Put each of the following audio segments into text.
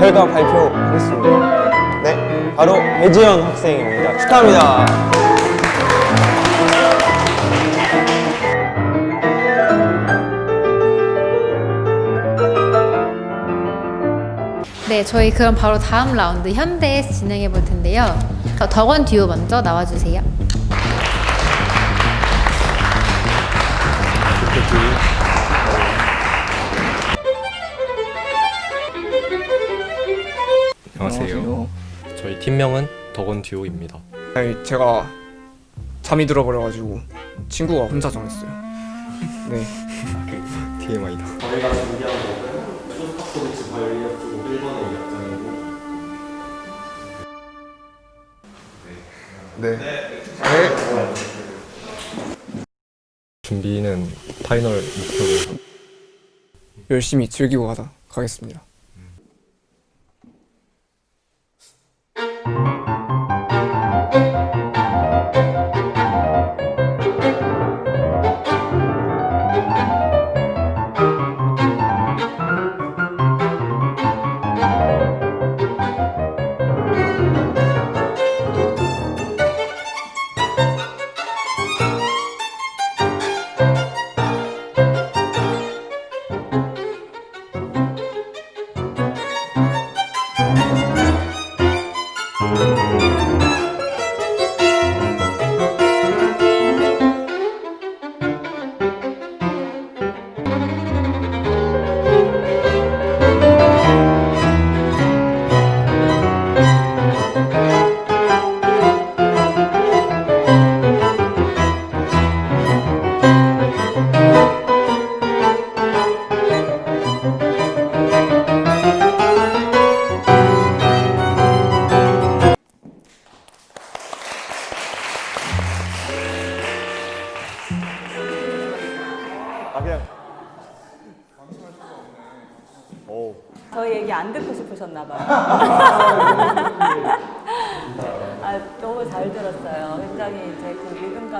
결과 발표하겠습니다. 네, 바로 배지현 학생입니다. 축하합니다. 네, 저희 그럼 바로 다음 라운드 현대 진행해 볼 텐데요. 어, 덕원 듀오 먼저 나와주세요. 팀명은 덕원 듀오입니다. 아니 제가 잠이 들어버려가지고 친구가 혼자 정했어요. 네. TMI다. 네. 준비는 파이널 목표로 열심히 즐기고 가다 가겠습니다.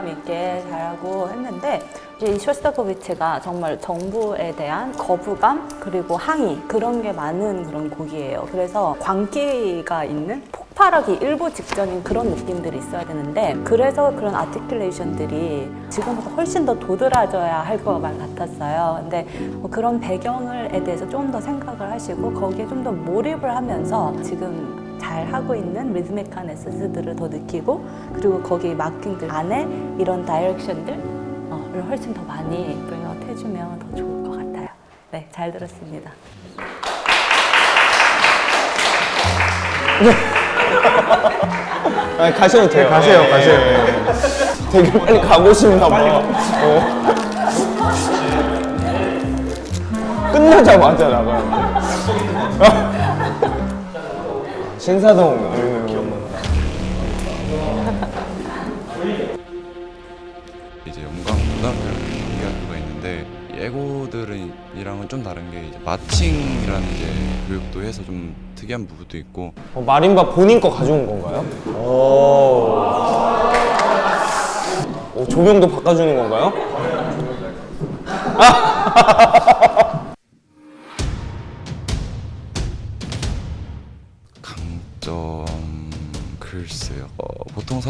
그 리듬감 있게 잘하고 했는데 이 쇼스타코비치가 정말 정부에 대한 거부감 그리고 항의 그런 게 많은 그런 곡이에요. 그래서 광기가 있는 폭발하기 일보 직전인 그런 느낌들이 있어야 되는데 그래서 그런 아티큘레이션들이 지금보다 훨씬 더 도드라져야 할 것만 같았어요. 근데 뭐 그런 배경을에 대해서 좀 더 생각을 하시고 거기에 좀 더 몰입을 하면서 지금 잘 하고 있는 리드미컬한 에센스들을 더 느끼고 그리고 거기 마킹들 안에 이런 다이렉션들을 훨씬 더 많이 브링아웃 해주면 더 좋을 것 같아요. 네, 잘 들었습니다. 아니, 가셔도 돼요. 가세요, 가세요. 되게 빨리 가고 싶나 봐. 어. 끝나자마자 나가요. 신사동 이런 이제 영광 고등학교를 경기학교가 있는데 예고들이랑은 좀 다른 게 이제 마칭이라는 이제 교육도 해서 좀 특이한 부분도 있고 어, 마림바 본인 거 가져온 건가요? 오. 오, 조명도 바꿔주는 건가요? 강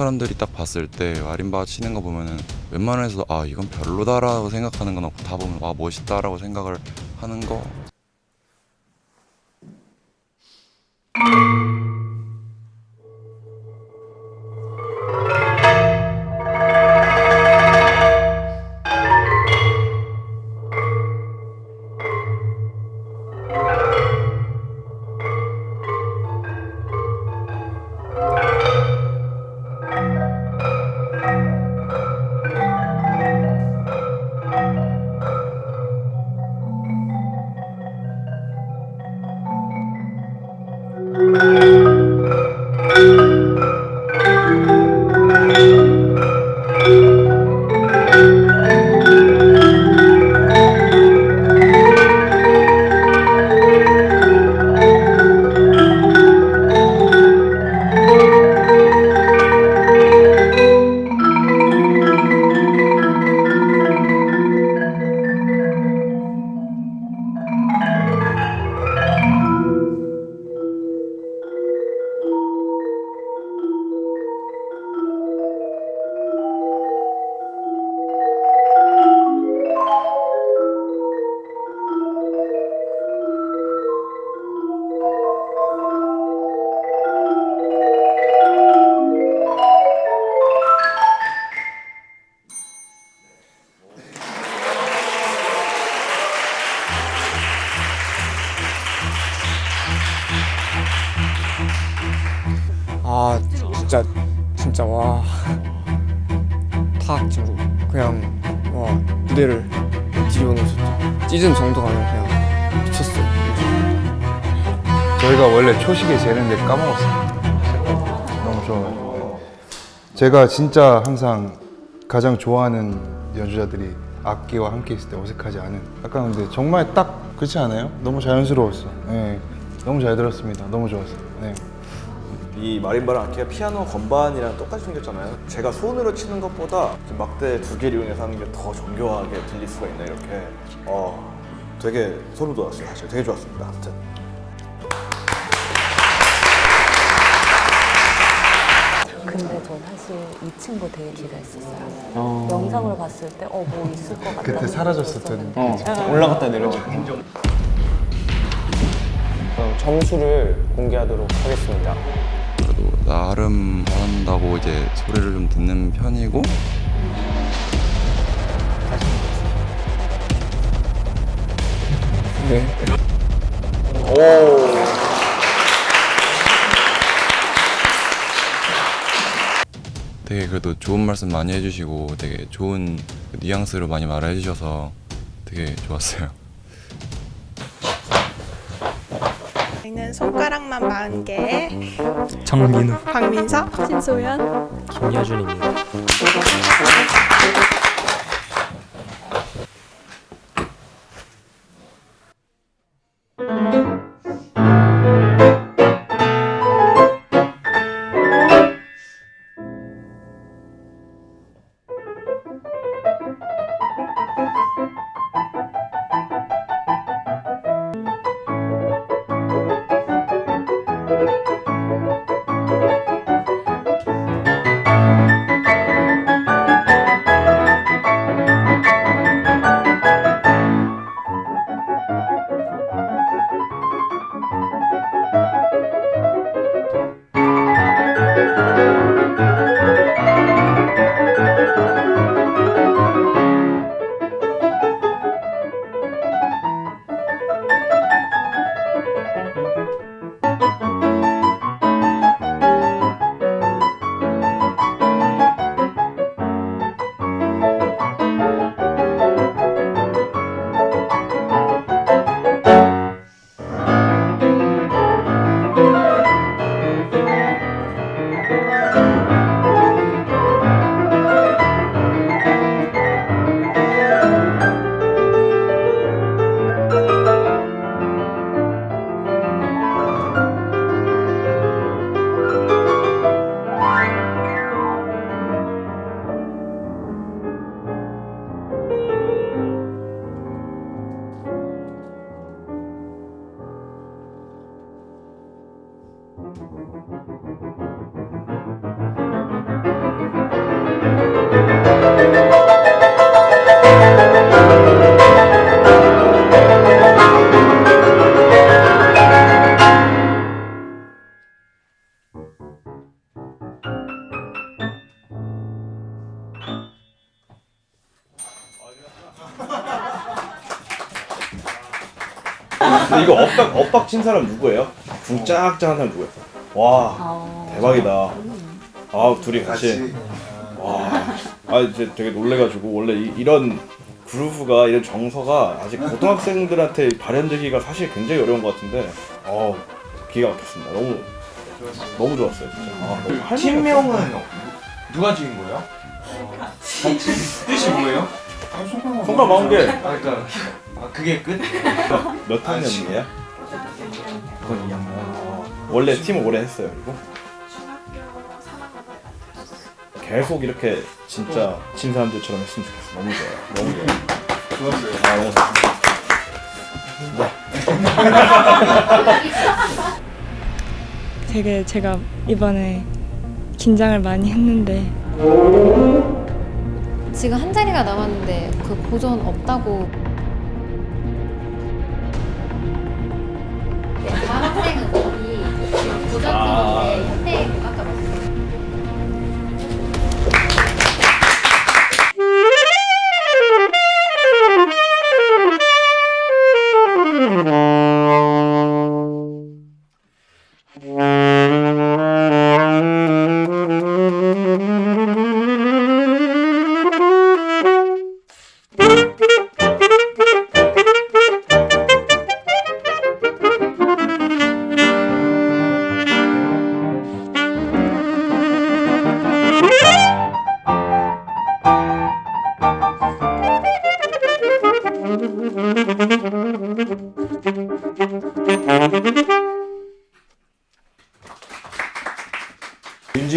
사람들이 딱 봤을 때 마림바 치는 거 보면은 웬만해서 아 이건 별로다라고 생각하는 건 없고 다 보면 와 멋있다라고 생각을 하는 거 시즌 정도 가면 그냥 미쳤어요 저희가 원래 초식에 재는데 까먹었어요. 너무 좋아요. 제가 진짜 항상 가장 좋아하는 연주자들이 악기와 함께 있을 때 어색하지 않은. 약간 근데 정말 딱 그렇지 않아요? 너무 자연스러웠어. 네. 너무 잘 들었습니다. 너무 좋았어요. 네. 이 마림바랑 악기가 피아노 건반이랑 똑같이 생겼잖아요. 제가 손으로 치는 것보다 막대 두 개를 이용해서 하는 게 더 정교하게 들릴 수가 있네 이렇게. 어, 되게 소름 돋았어요. 사실 되게 좋았습니다. 아무튼. 근데 저 사실 이 친구 되게 기대했었어요. 영상을 봤을 때 어 뭐 있을 것 같다. 그때 사라졌었던 올라갔다 내려갔다 그럼 점수를 공개하도록 하겠습니다 그래도 나름 잘한다고 이제 소리를 좀 듣는 편이고. 네. 되게 그래도 좋은 말씀 많이 해주시고 되게 좋은 뉘앙스로 많이 말해 주셔서 되게 좋았어요. 손가락만 40개 정민우, 박민석 신소연. 김여준입니다. 붕짝짝 한 사람 누구예요? 와 어, 대박이다. 아 둘이 같이. 와. 아 이제 되게 놀래가지고 원래 이, 런 그루브가 이런 정서가 아직 고등학생들한테 발현되기가 사실 굉장히 어려운 것 같은데 어 기가 막혔습니다. 너무 너무 좋았어요 진짜. 아, 너무 할 팀명은 누가 지은 거예요? 뜻이 뭐예요? 손가락 마운 게 그러니까 아, 그게 끝? 몇 학년이에요? 그건 2학년. 어, 원래 팀 오래 했어요 그리고? 계속 이렇게 진짜 진 사람들처럼 했으면 좋겠어 너무 좋아요. 너무 좋아요. 좋았어요. 아 너무 좋습니다. 되게 제가 이번에 긴장을 많이 했는데. 지금 한 자리가 남았는데 그 고전 없다고. 고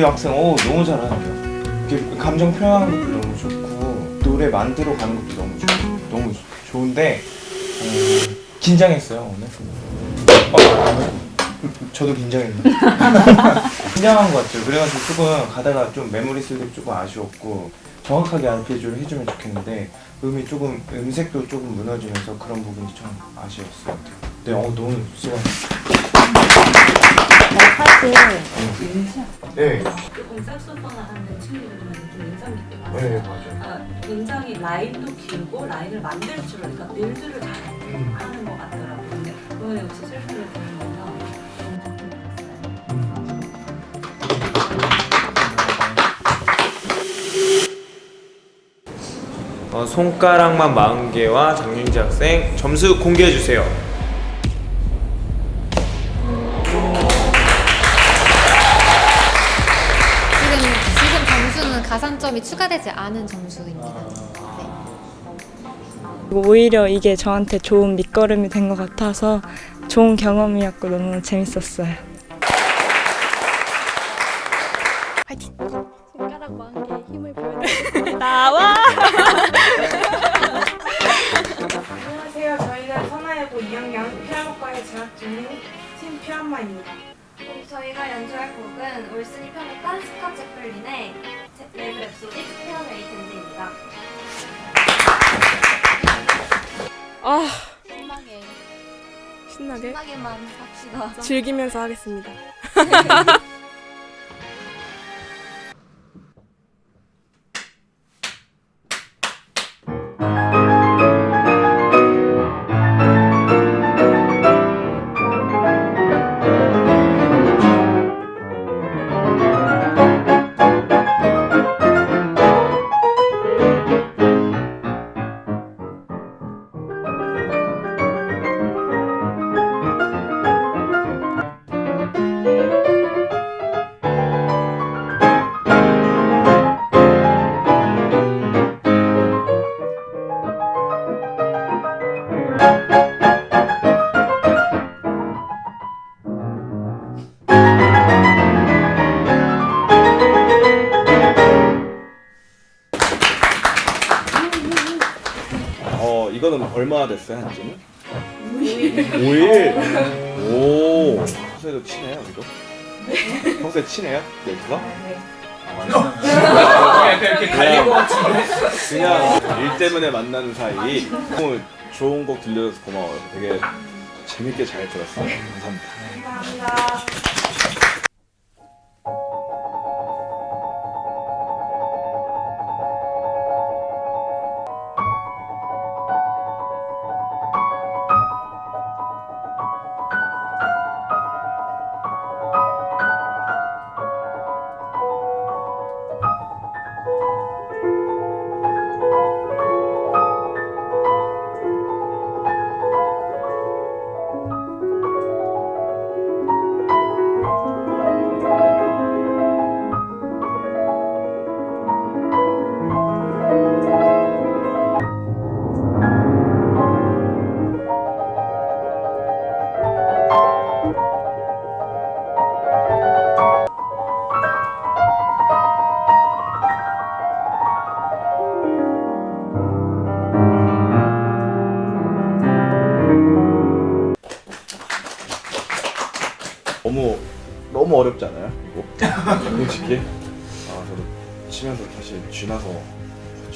학생 오 너무 잘하는데요. 감정 표현하는 것도 너무 좋고 노래 만들어 가는 것도 너무 좋고 너무 좋은데 어, 긴장했어요 오늘. 어, 저도 긴장했는데 긴장한 것 같아요. 그래가지고 조금 가다가 좀 메모리 쓸때 조금 아쉬웠고 정확하게 알페지오를 해주면 좋겠는데 음이 조금 음색도 조금 무너지면서 그런 부분이 좀 아쉬웠어요. 네, 어 너무 수고. 네, 조금 색소폰을 하는 친구들은 좀 인상 깊게 봤어요. 네 맞아요. 아, 굉장히 라인도 길고 라인을 만들 줄 그러니까 빌드를 잘 하는 것 같더라고요. 근데 그거에 역시 실패를 보면서 너무 좋게 봤어요. 어, 손가락만 40개와 장윤지 학생 점수 공개해 주세요. 추가되지 않은 점수입니다. 네. 그리고 오히려 이게 저한테 좋은 밑거름이 된 것 같아서 좋은 경험이었고 너무 재밌었어요. 손가락 만개 힘을 보여드릴게요. 나와! 안녕하세요. 저희는 선화예고 2학년 피아노과에 재학 중인 팀 피아마입니다. 저희가 연주할 곡은 올슨이 편곡한 스콧 조플린의 Rag Rhapsody 피아노 eight hands입니다. 아, 신나게, 신나게 신나게만 삽시다. 즐기면서 하겠습니다. 이거는 얼마나 됐어요 한지는? 5일. 5일. 오. 평소에도 친해요 이거? 네. 평소에 친해요? 넬트가? 네. 이렇게 갈린 것 같은데? 그냥 일 때문에 만나는 사이 너무 좋은 곡 들려줘서 고마워요 되게 재밌게 잘 들었어요 감사합니다 감사합니다.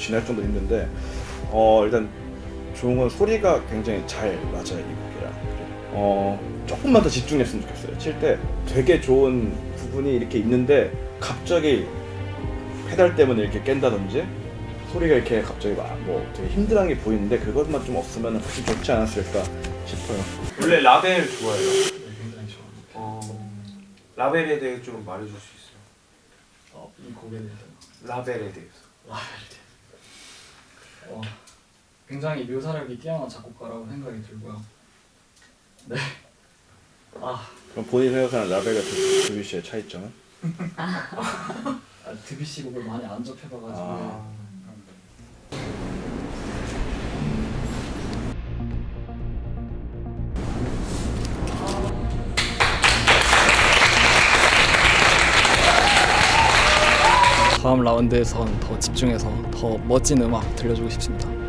쥐날 정도 힘든데 어 일단 좋은 건 소리가 굉장히 잘 맞아요 이 곡이랑 어 조금만 더 집중했으면 좋겠어요. 칠 때 되게 좋은 부분이 이렇게 있는데 갑자기 페달 때문에 이렇게 깬다든지 소리가 이렇게 갑자기 막 뭐 되게 힘들한 게 보이는데 그것만 좀 없으면 훨씬 좋지 않았을까 싶어요. 원래 라벨 좋아해요. 굉장히. 어, 라벨에 대해 좀 말해줄 수 있어요? 어, 이 곡에 대해서. 라벨에 대해서. 라벨에 어, 굉장히 묘사력이 뛰어난 작곡가라고 생각이 들고요. 네. 아, 그럼 본인이 생각하는 라벨과 드- 드뷔시의 차이점은? 아 드뷔시 곡을 많이 안 접해봐가지고 아. 다음 라운드에선 더 집중해서 더 멋진 음악 들려주고 싶습니다.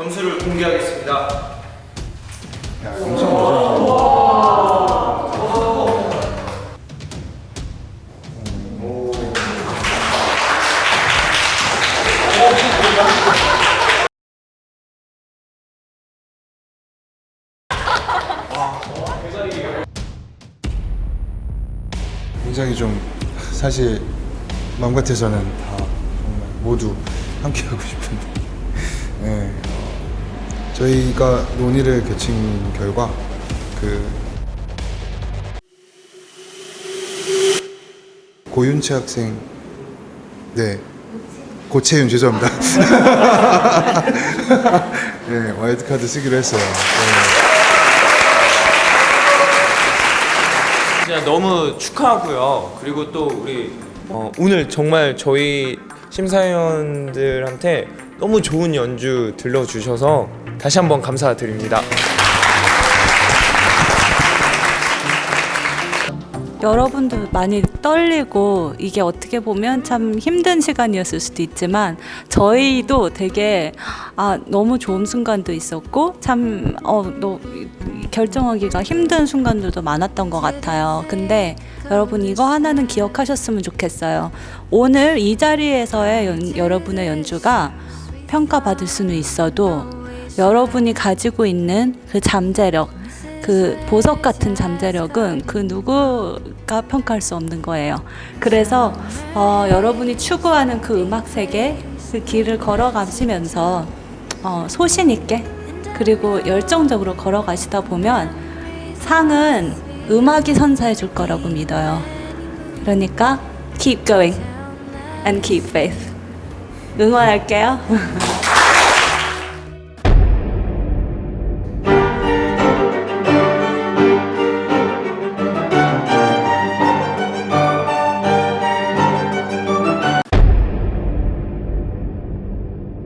점수를 공개하겠습니다. 굉장히 좀 사실 마음 같아서는 다 정말 모두 함께 하고 싶은데. 네, 어, 저희가 논의를 거친 결과 그 고윤채 학생 네 고채윤 죄송합니다 네 와일드카드 쓰기로 했어요 네. 진짜 너무 축하하고요. 그리고 또 우리 어, 오늘 정말 저희 심사위원들한테 너무 좋은 연주 들려주셔서 다시 한번 감사드립니다. 여러분도 많이 떨리고 이게 어떻게 보면 참 힘든 시간이었을 수도 있지만 저희도 되게 아 너무 좋은 순간도 있었고 참어 결정하기가 힘든 순간들도 많았던 것 같아요. 근데 여러분 이거 하나는 기억하셨으면 좋겠어요. 오늘 이 자리에서의 연- 여러분의 연주가 평가받을 수는 있어도 여러분이 가지고 있는 그 잠재력, 그 보석 같은 잠재력은 그 누구가 평가할 수 없는 거예요. 그래서 어, 여러분이 추구하는 그 음악 세계 그 길을 걸어가시면서 어, 소신 있게 그리고 열정적으로 걸어가시다 보면 상은 음악이 선사해 줄 거라고 믿어요. 그러니까 keep going and keep faith. 응원할게요.